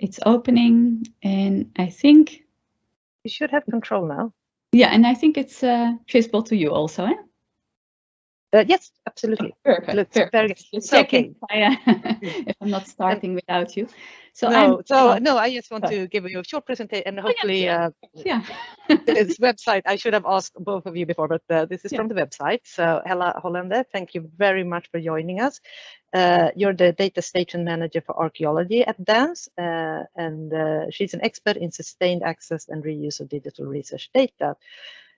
it's opening and I think... You should have control now. Yeah, and I think it's uh, visible to you also, eh? Uh, yes, absolutely. Perfect. Looks perfect. very Just okay. checking if, I, uh, if I'm not starting without you. So no, I'm, so uh, no, I just want uh, to give you a short presentation and Oh, yeah, hopefully uh, yeah. this website, I should have asked both of you before, but uh, this is Yeah. from the website. So Hella Hollander, thank you very much for joining us. Uh, you're the data station manager for archaeology at DANS, uh, and uh, she's an expert in sustained access and reuse of digital research data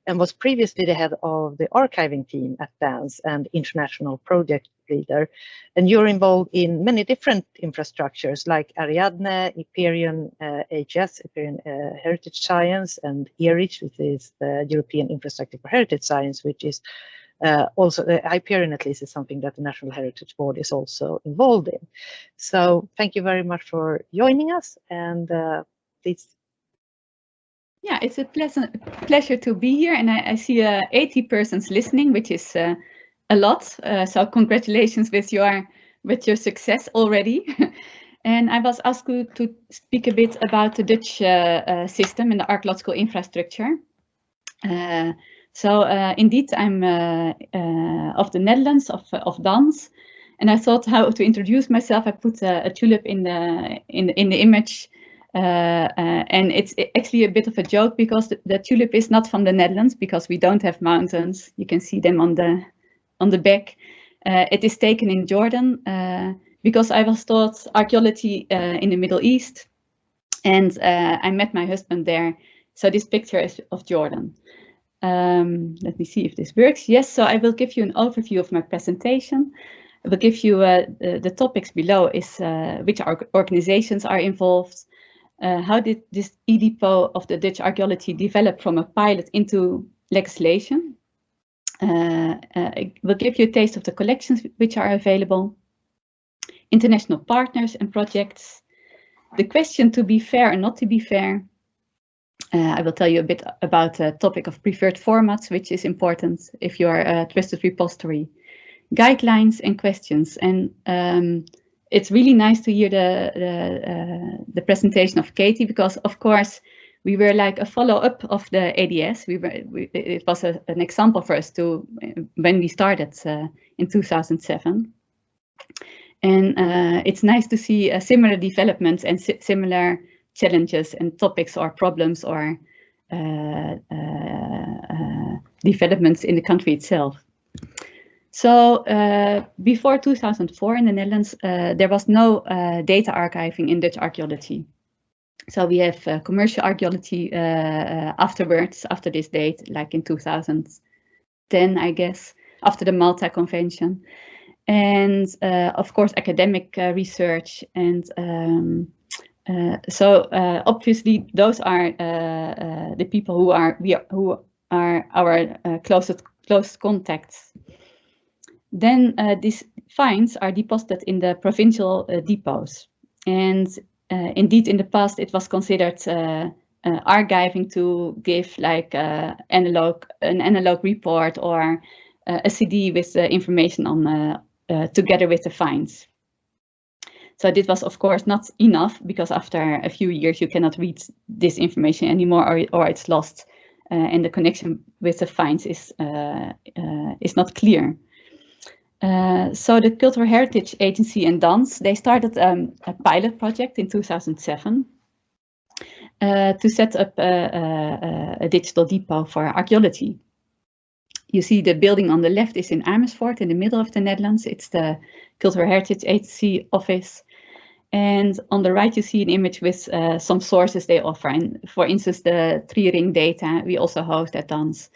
and was previously the head of the archiving team at DANS and international project leader. And you're involved in many different infrastructures like Ariadne, IPERION uh, HS, IPERION uh, Heritage Science, and ERICH, which is the European Infrastructure for Heritage Science, which is uh, also, uh, IPERION at least is something that the National Heritage Board is also involved in. So thank you very much for joining us and uh, please Yeah, it's a pleasant pleasure to be here, and I, I see uh, 80 persons listening, which is uh, a lot. Uh, so congratulations with your with your success already. and I was asked to, speak a bit about the Dutch uh, uh, system and the archaeological infrastructure. Uh, so indeed, I'm of the Netherlands, of of Dans, and I thought how to introduce myself. I put a, a tulip in the in in the image. Uh, uh, and it's actually a bit of a joke because the, the, tulip is not from the Netherlands because we don't have mountains. You can see them on the on the back. Uh, it is taken in Jordan uh, because I was taught archaeology uh, in the Middle East, and uh, I met my husband there. So this picture is of Jordan. Um, let me see if this works. Yes, so I will give you an overview of my presentation. I will give you the, the, topics below is which organizations are involved, uh, how did this E-depot of the Dutch archaeology develop from a pilot into legislation? Uh, uh, I will give you a taste of the collections which are available, international partners and projects, the question to be fair and not to be fair. I will tell you a bit about the topic of preferred formats, which is important if you are a trusted repository, guidelines and questions. And um, it's really nice to hear the the, uh, the, presentation of Katie because, of course, we were like a follow-up of the ADS. We were we, it was a, an example for us to when we started uh, in 2007, and uh, it's nice to see similar developments and si similar challenges and topics or problems or developments in the country itself. So uh, before 2004 in the Netherlands, uh, there was no uh, data archiving in Dutch archaeology. So we have commercial archaeology afterwards, after this date, like in 2010, I guess, after the Malta Convention. And of course, academic research and um, uh, so uh, obviously those are uh, the people who are we are, who are our closest close contacts. Then uh, these finds are deposited in the provincial uh, depots, and uh, indeed in the past it was considered archiving to give like analog an analog report or a CD with the information on together with the finds. So this was, of course, not enough because after a few years you cannot read this information anymore or, or it's lost uh, and the connection with the finds is, uh, uh, is not clear. So the Cultural Heritage Agency and DANS, they started um, a pilot project in 2007 to set up a, a, a digital depot for archaeology. You see the building on the left is in Amersfoort in the middle of the Netherlands. It's the Cultural Heritage Agency office. And on the right, you see an image with uh, some sources they offer. And for instance, the three ring data we also host at DANS.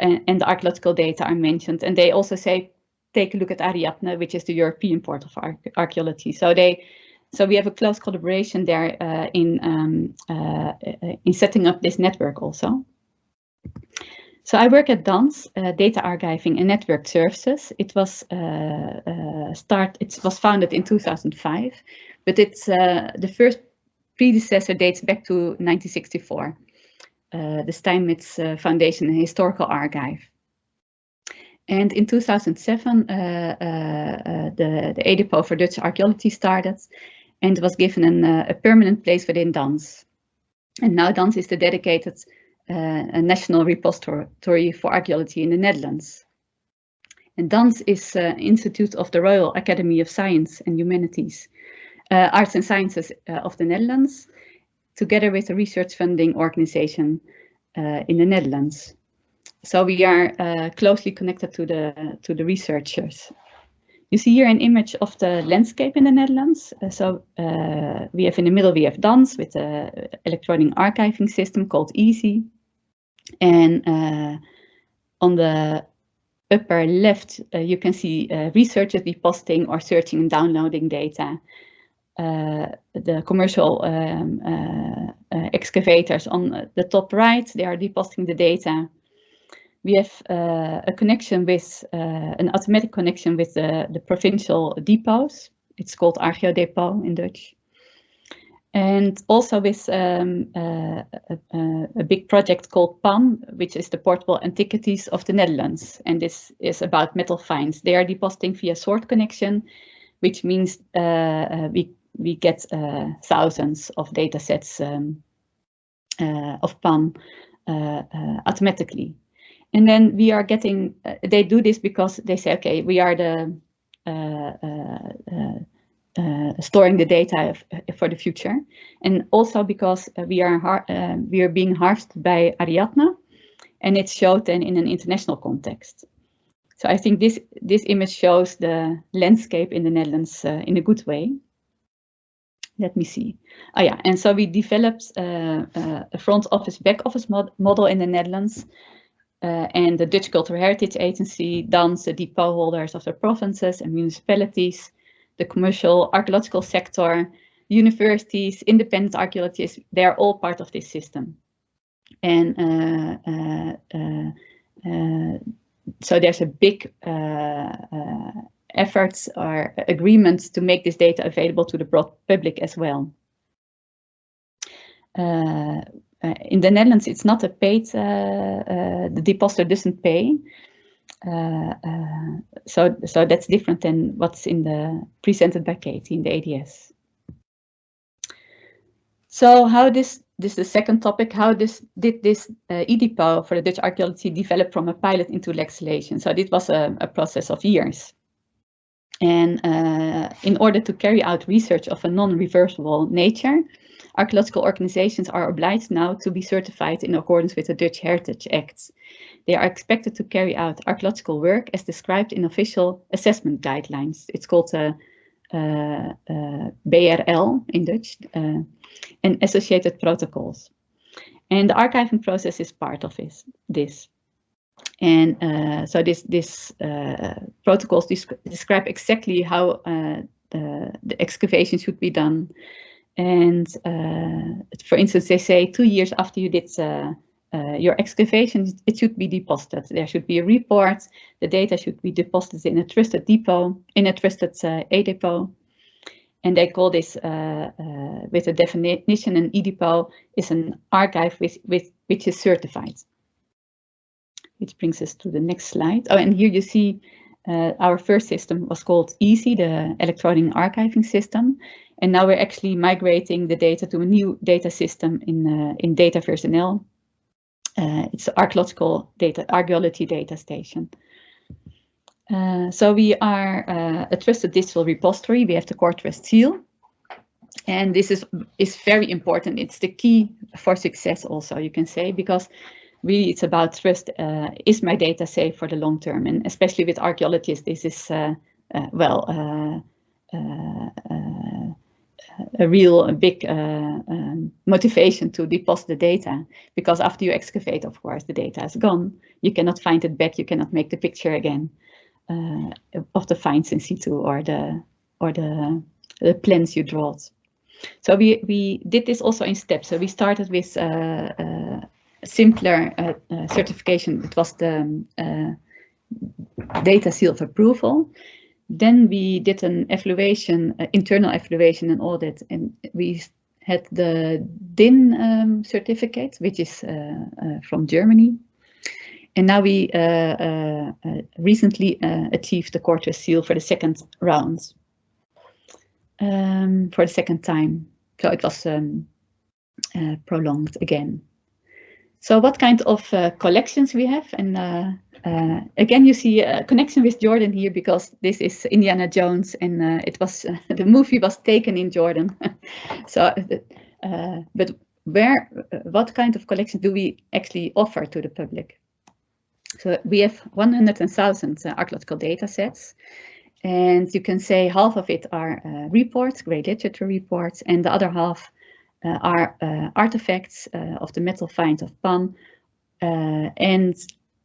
And, and the archaeological data are mentioned. And they also say, take a look at Ariadne, which is the European port of archaeology. So they, so we have a close collaboration there uh, in, um, uh, in setting up this network also. So I work at DANS, uh, Data Archiving and Network Services. It was uh, uh, start. It was founded in 2005, but it's the first predecessor dates back to 1964. the Steinmetz Foundation and Historical Archive. And in 2007, uh, uh, uh, the, the E-depot for Dutch archaeology started. and was given an, a permanent place within DANS. And now DANS is the dedicated national repository for archaeology in the Netherlands. And DANS is uh, Institute of the Royal Academy of Science and Humanities, uh, Arts and Sciences uh, of the Netherlands, together with a research funding organization in the Netherlands. So we are uh, closely connected to the, to the researchers. You see here an image of the landscape in the Netherlands. Uh, so we have in the middle, we have DANS with the electronic archiving system called EASY. And on the upper left, uh, you can see uh, researchers depositing or searching and downloading data. Uh, the commercial um, uh, uh, excavators on the top right, they are depositing the data. We have uh, a connection with, an automatic connection with the, the provincial depots. It's called Archeodepot in Dutch and also with um, uh, a, a, big project called PAN, which is the Portable Antiquities of the Netherlands. And this is about metal finds. They are depositing via SWORD connection, which means uh, uh, we, we get uh, thousands of data sets um, uh, of uh, automatically. And then we are getting, they do this because they say, okay, we are the uh, storing the data uh, for the future. And also because uh, we are uh, we are being harvested by Ariadne and it's showed then in an international context. So I think this, this image shows the landscape in the Netherlands uh, in a good way. Let me see. Oh yeah, and so we developed uh, a front office, back office mod model in the Netherlands and the Dutch Cultural Heritage Agency, DANS, the depot holders of the provinces and municipalities, the commercial archaeological sector, universities, independent archaeologists, they're all part of this system. And uh, uh, uh, uh so there's a big uh, uh, efforts or agreements to make this data available to the broad public as well. In the Netherlands, it's not a paid, the depositor doesn't pay, uh, uh, so, so that's different than what's in the presented by Katie in the ADS. So how this, this is the second topic, how this did this uh, for the Dutch archaeology develop from a pilot into legislation? So this was a, a process of years. And uh, in order to carry out research of a non-reversible nature, archaeological organizations are obliged now to be certified in accordance with the Dutch Heritage Act. They are expected to carry out archaeological work as described in official assessment guidelines. It's called uh, uh, uh, BRL in Dutch, uh, and associated protocols. And the archiving process is part of this. this. And uh, so this, this uh, protocols describe exactly how the, the excavation should be done. And for instance, they say two years after you did uh, your excavation, it should be deposited. There should be a report. The data should be deposited in a trusted depot, in a trusted uh, A depot. And they call this, uh, uh with a definition, an E-depot is an archive with, with, which is certified. Which brings us to the next slide. Oh, and here you see uh, our first system was called EASY, the electronic archiving system. And now we're actually migrating the data to a new data system in, uh, in DataVerse-NL uh, it's archaeological data, archaeology data station. Uh, so we are uh, a trusted digital repository. We have the core trust seal. And this is, is very important. It's the key for success also, you can say, because really it's about trust. Uh, is my data safe for the long term? And especially with archaeologists, this is, uh, uh, well, a real big uh, um, motivation to deposit the data because after you excavate, of course, the data is gone. You cannot find it back. You cannot make the picture again uh, of the finds in situ or the or the the plans you draw. So we we did this also in steps. So we started with uh, uh simpler uh, uh, certification. It was the um, data seal of approval. Then we did an evaluation, uh, internal evaluation and audit, and we had the DIN um, certificate, which is uh, uh, from Germany. And now we uh, recently achieved the CoreTrust seal for the second round. um, for the second time. So it was um, prolonged again. So what kind of uh, collections we have? And uh, uh again, you see a connection with Jordan here because this is Indiana Jones and uh, it was the movie was taken in Jordan. so, uh, but where, what kind of collection do we actually offer to the public? So we have 100,000 archaeological data sets and you can say half of it are reports, grey literature reports, and the other half uh, are uh, artifacts uh, of the metal finds of Pan and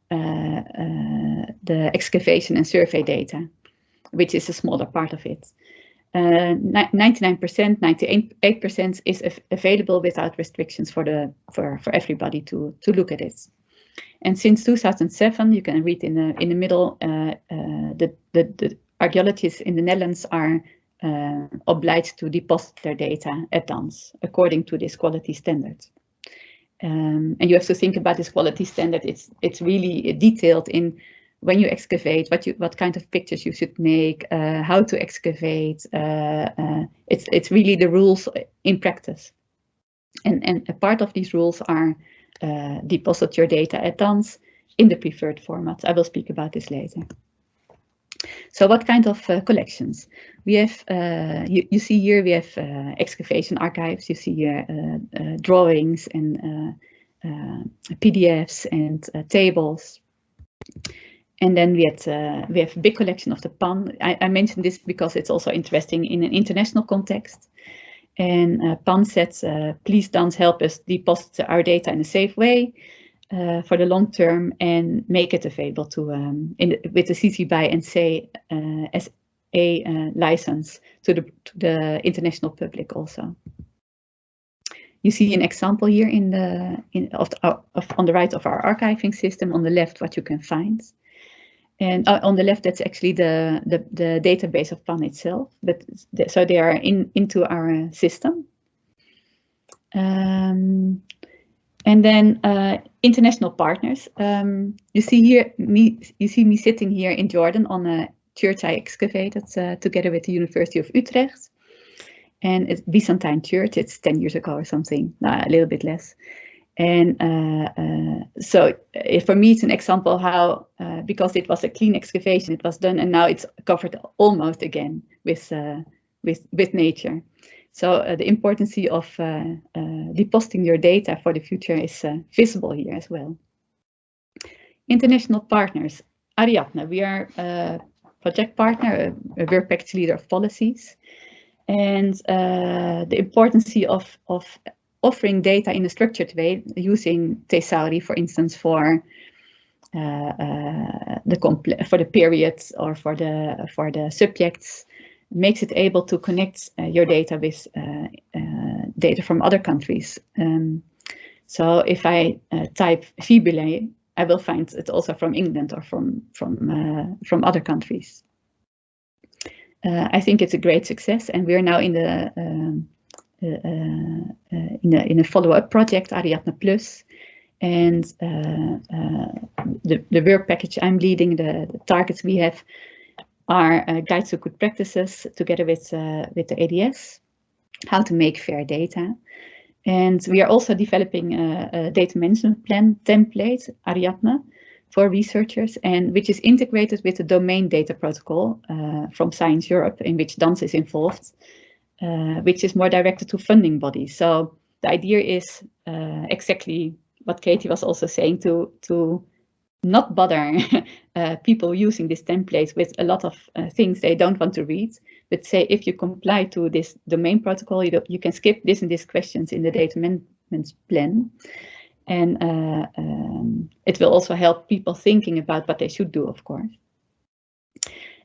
the excavation and survey data, which is a smaller part of it. 99%, 98% is available without restrictions for the for for everybody to to look at it. And since 2007, you can read in the in the middle, uh, uh, the, the the archaeologists in the Netherlands are uh, obliged to deposit their data at DANS according to this quality standard. Um, and you have to think about this quality standard. It's it's really detailed in when you excavate, what you what kind of pictures you should make, uh, how to excavate. Uh, uh, it's it's really the rules in practice. And and a part of these rules are uh, deposit your data at DANS in the preferred format. I will speak about this later. So what kind of uh, collections? We have, uh, you, you, see here, we have uh, excavation archives, you see here uh, uh, drawings and uh, PDFs and tables. And then we, had, we have a big collection of the PAN. I, I, mentioned this because it's also interesting in an international context. And PAN said, please don't help us deposit our data in a safe way uh, for the long term and make it available to um, the, with the CC BY and say uh, as a uh, license to the, to the international public also. You see an example here in the in of, the, of on the right of our archiving system. On the left, what you can find, and uh, on the left, that's actually the the, the database of PAN itself. But so they are in into our system. Um, and then uh, international partners. Um, you see here me. You see me sitting here in Jordan on a church I excavated uh, together with the University of Utrecht, and it's Byzantine church. It's ten years ago or something, uh, a little bit less. And uh, uh, so uh, for me, it's an example how, because it was a clean excavation, it was done, and now it's covered almost again with with with nature. So the importance of depositing your data for the future is visible here as well. International partners, Ariadne, we are a project partner, a work leader of policies. And the importance of, of offering data in a structured way using Thesauri, for instance, for uh, uh, the for the periods or for the for the subjects makes it able to connect uh, your data with uh, uh, data from other countries. Um, so if I type fibulae, I will find it also from England or from from from other countries. I think it's a great success, and we are now in the um, uh, uh, in a in a follow-up project Ariadne Plus, and uh, the the work package I'm leading, the, the targets we have are uh, guides to good practices together with, uh, with the ADS, how to make fair data. And we are also developing a, a data management plan template, Ariadne, for researchers, and which is integrated with the domain data protocol uh, from Science Europe, in which DANS is involved, uh, which is more directed to funding bodies. So the idea is uh, exactly what Katie was also saying to to not bother uh, people using this template with a lot of uh, things they don't want to read, but say if you comply to this domain protocol, you, you can skip this and this questions in the data management plan. And uh, um, it will also help people thinking about what they should do, of course.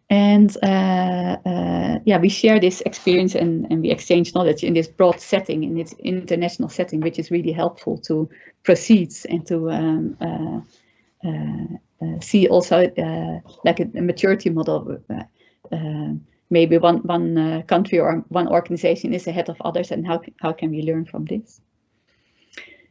And uh, uh, yeah, we share this experience and, and we exchange knowledge in this broad setting, in this international setting, which is really helpful to proceed and to um, uh, see also uh, like a, a, maturity model. maybe one one country or one organization is ahead of others, and how how can we learn from this?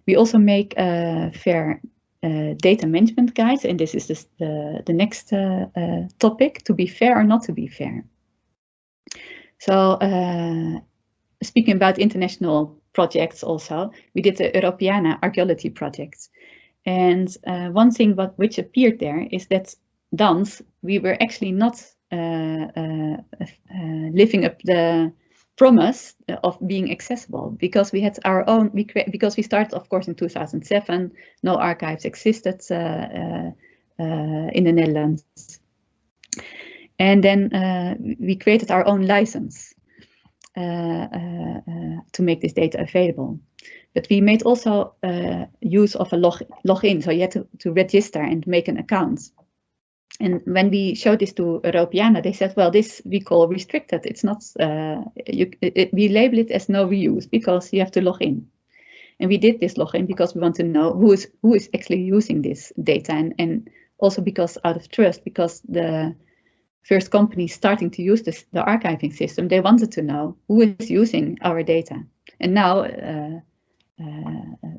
We also make fair uh, data management guides, and this is the, the next uh, uh, topic, to be fair or not to be fair. So speaking about international projects also, we did the Europeana archaeology project. And uh, one thing what, which appeared there is that DANS, we were actually not uh, uh, uh, living up the promise of being accessible because we had our own, we because we started, of course, in 2007, no archives existed uh, uh, in the Netherlands. And then we created our own license to make this data available. But we made also uh, use of a log login, so you had to, to register and make an account. And when we showed this to Europeana, they said, well, this we call restricted. It's not, uh, you, it, we label it as no reuse because you have to log in. And we did this login because we want to know who is who is actually using this data and, and also because out of trust, because the first companies starting to use this, the archiving system, they wanted to know who is using our data. And now uh,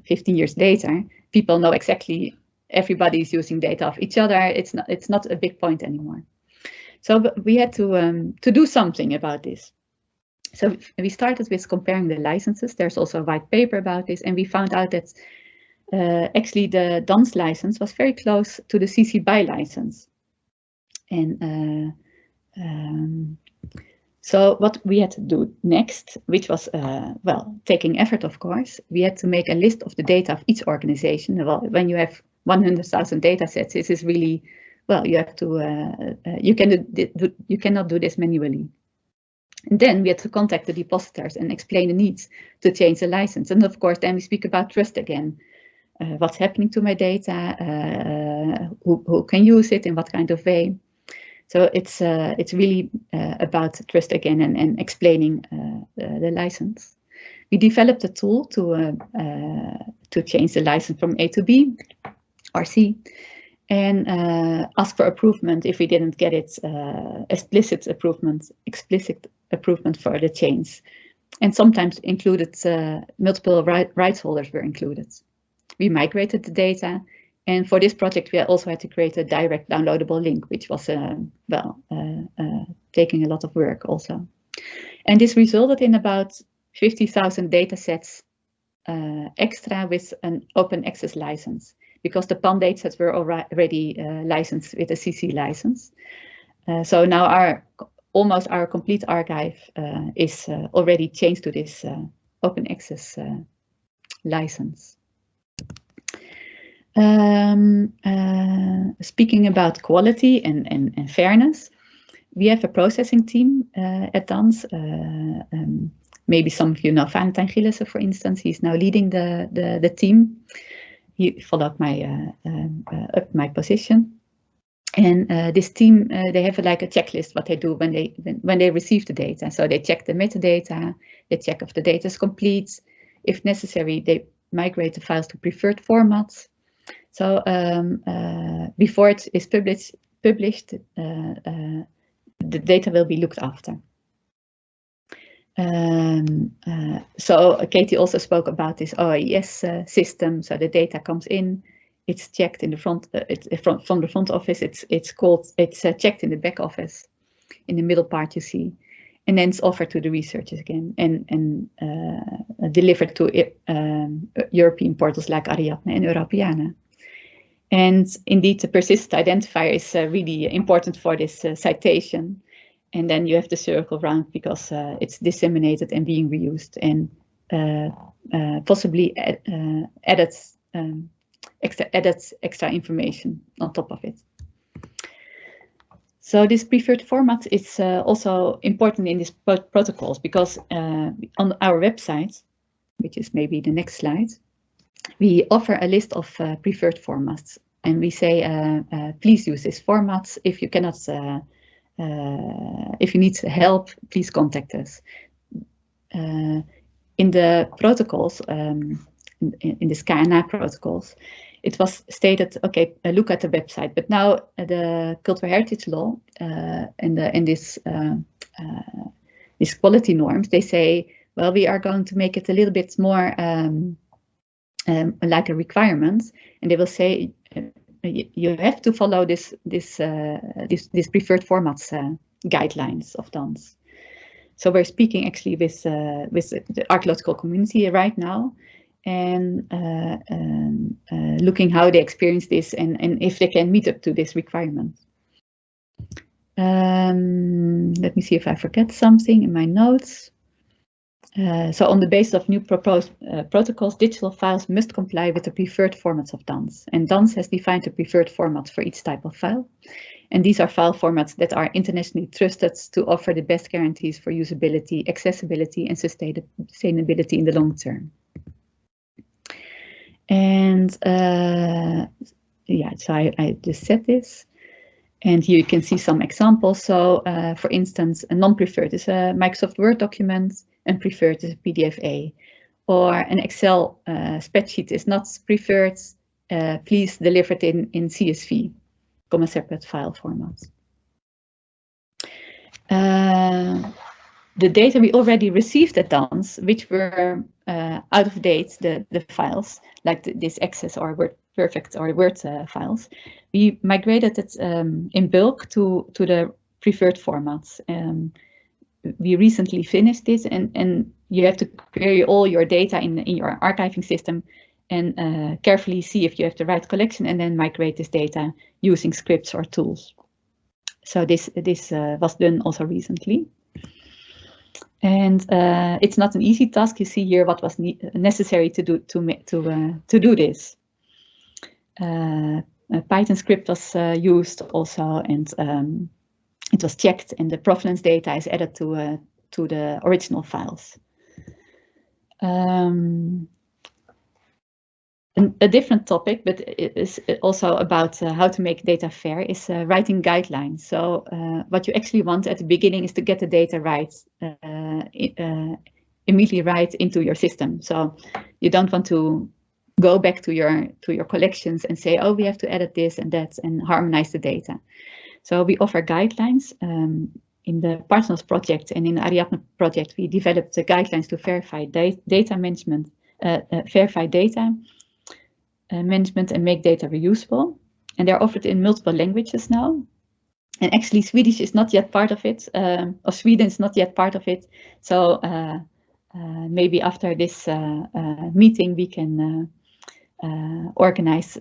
15 years later, people know exactly everybody is using data of each other. It's not, it's not a big point anymore. So we had to, um, to do something about this. So we started with comparing the licenses. There's also a white paper about this, and we found out that uh, actually the DANS license was very close to the CC BY license. And uh, um, so what we had to do next, which was, uh, well, taking effort, of course, we had to make a list of the data of each organization. Well, when you have 100,000 data sets, this is really, well, you have to, uh, uh, you, can do, you cannot do this manually. And then we had to contact the depositors and explain the needs to change the license. And of course, then we speak about trust again. Uh, what's happening to my data, uh, who, who can use it, in what kind of way. So it's uh, it's really uh, about trust again and, and explaining uh, the license. We developed a tool to uh, uh, to change the license from A to B or C and uh, ask for approval if we didn't get it explicit approval explicit approval for the change. And sometimes included multiple right, rights holders were included. We migrated the data and for this project, we also had to create a direct downloadable link, which was, uh, well, uh, uh, taking a lot of work also. And this resulted in about 50,000 data sets uh, extra with an open access license, because the PAN datasets were already uh, licensed with a CC license. Uh, so now our almost our complete archive is already changed to this open access license. Um, uh, speaking about quality and, and, and, fairness, we have a processing team uh, at DANS. Uh, um, maybe some of you know Valentijn Gillissen, for instance. He's now leading the, the, the team. He followed my uh, um, uh, up my position. And uh, this team, they have like a checklist what they do when they when, when they receive the data. So they check the metadata, they check if the data is complete. If necessary, they migrate the files to preferred formats so um, uh, before it is published, published uh, uh, the data will be looked after. Um, uh, so Katie also spoke about this OAIS uh, system. So the data comes in, it's checked in the front, uh, it's from, from the front office. It's it's called it's checked in the back office. In the middle part, you see, and then it's offered to the researchers again and and delivered to um, European portals like Ariadne and Europeana. And indeed, the persistent identifier is uh, really important for this uh, citation. And then you have the circle around because uh, it's disseminated and being reused and uh, uh, possibly uh, added, um, extra, added extra information on top of it. So this preferred format is also important in these protocols because on our website, which is maybe the next slide, we offer a list of uh, preferred formats and we say, uh, uh, please use this format. If you cannot, uh, uh, if you need help, please contact us. Uh, in the protocols, um, in, in the SkyNA protocols, it was stated, okay, look at the website. But now the cultural heritage law and the, in this these quality norms, they say, well, we are going to make it a little bit more um, um, like a requirement, and they will say uh, you have to follow this this uh, this, this preferred formats uh, guidelines of DANS. So we're speaking actually with uh, with the archaeological community right now, and uh, um, uh, looking how they experience this and and if they can meet up to this requirement. Um, let me see if I forget something in my notes. Uh, so on the basis of new proposed uh, protocols, digital files must comply with the preferred formats of DANS. And DANS has defined the preferred formats for each type of file. And these are file formats that are internationally trusted to offer the best guarantees for usability, accessibility, and sustainability in the long term. And uh, yeah, so I, I just said this. And here you can see some examples. So uh, for instance, a non-preferred is a Microsoft Word document and preferred is a PDF-A. Or an Excel uh, spreadsheet is not preferred, uh, please deliver it in, in CSV, comma separate file format. Uh, the data we already received at DANS, which were uh, out of date, the, the files, like the, this Access or Word Perfect or Word uh, files, we migrated it um, in bulk to, to the preferred formats. Um, we recently finished this and, and you have to query all your data in, in your archiving system and uh, carefully see if you have the right collection and then migrate this data using scripts or tools. So this, this uh, was done also recently. And uh, it's not an easy task. You see here what was ne necessary to do to to uh, to do this. Uh, a Python script was uh, used also, and um, it was checked, and the provenance data is added to uh, to the original files. Um, a different topic, but it is also about uh, how to make data fair, is uh, writing guidelines. So uh, what you actually want at the beginning is to get the data right, uh, uh, immediately right into your system. So you don't want to go back to your to your collections and say, oh, we have to edit this and that and harmonize the data. So we offer guidelines. Um, in the PARTHENOS project and in the Ariadne project, we developed the guidelines to FAIRify da data management, uh, FAIRify data uh, management and make data reusable. And they're offered in multiple languages now. And actually Swedish is not yet part of it, um, or Sweden is not yet part of it. So uh, uh, maybe after this uh, uh, meeting, we can uh, organize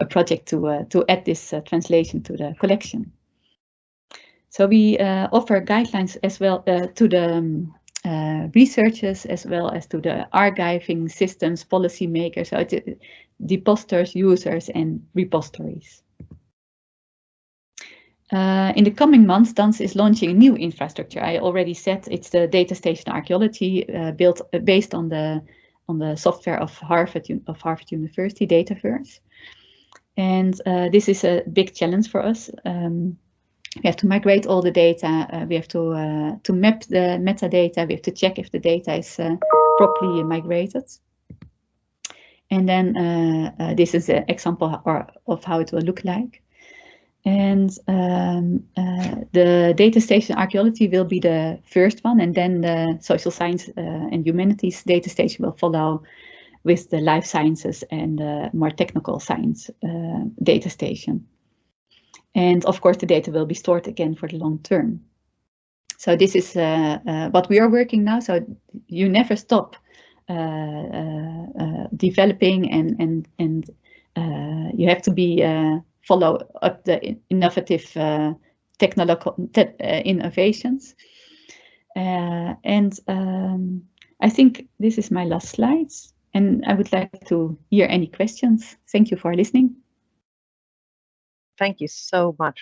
a project to, to add this translation to the collection. So we offer guidelines as well to the um, uh, researchers as well as to the archiving systems, policymakers, so it, depositors, users, and repositories. Uh, in the coming months, DANS is launching a new infrastructure. I already said it's the data station archaeology uh, built uh, based on the on the software of Harvard of Harvard University Dataverse. And uh, this is a big challenge for us. Um, we have to migrate all the data. Uh, we have to uh, to map the metadata. We have to check if the data is uh, properly migrated. And then uh, uh, this is an example or, of how it will look like. And um, the data station archaeology will be the first one, and then the social science and humanities data station will follow with the life sciences and more technical science data station. And of course, the data will be stored again for the long term. So this is uh, uh, what we are working now. So you never stop uh, uh, uh developing and and and uh, you have to be follow up the innovative technological te innovations. and um, I think this is my last slides. And I would like to hear any questions. Thank you for listening. Thank you so much,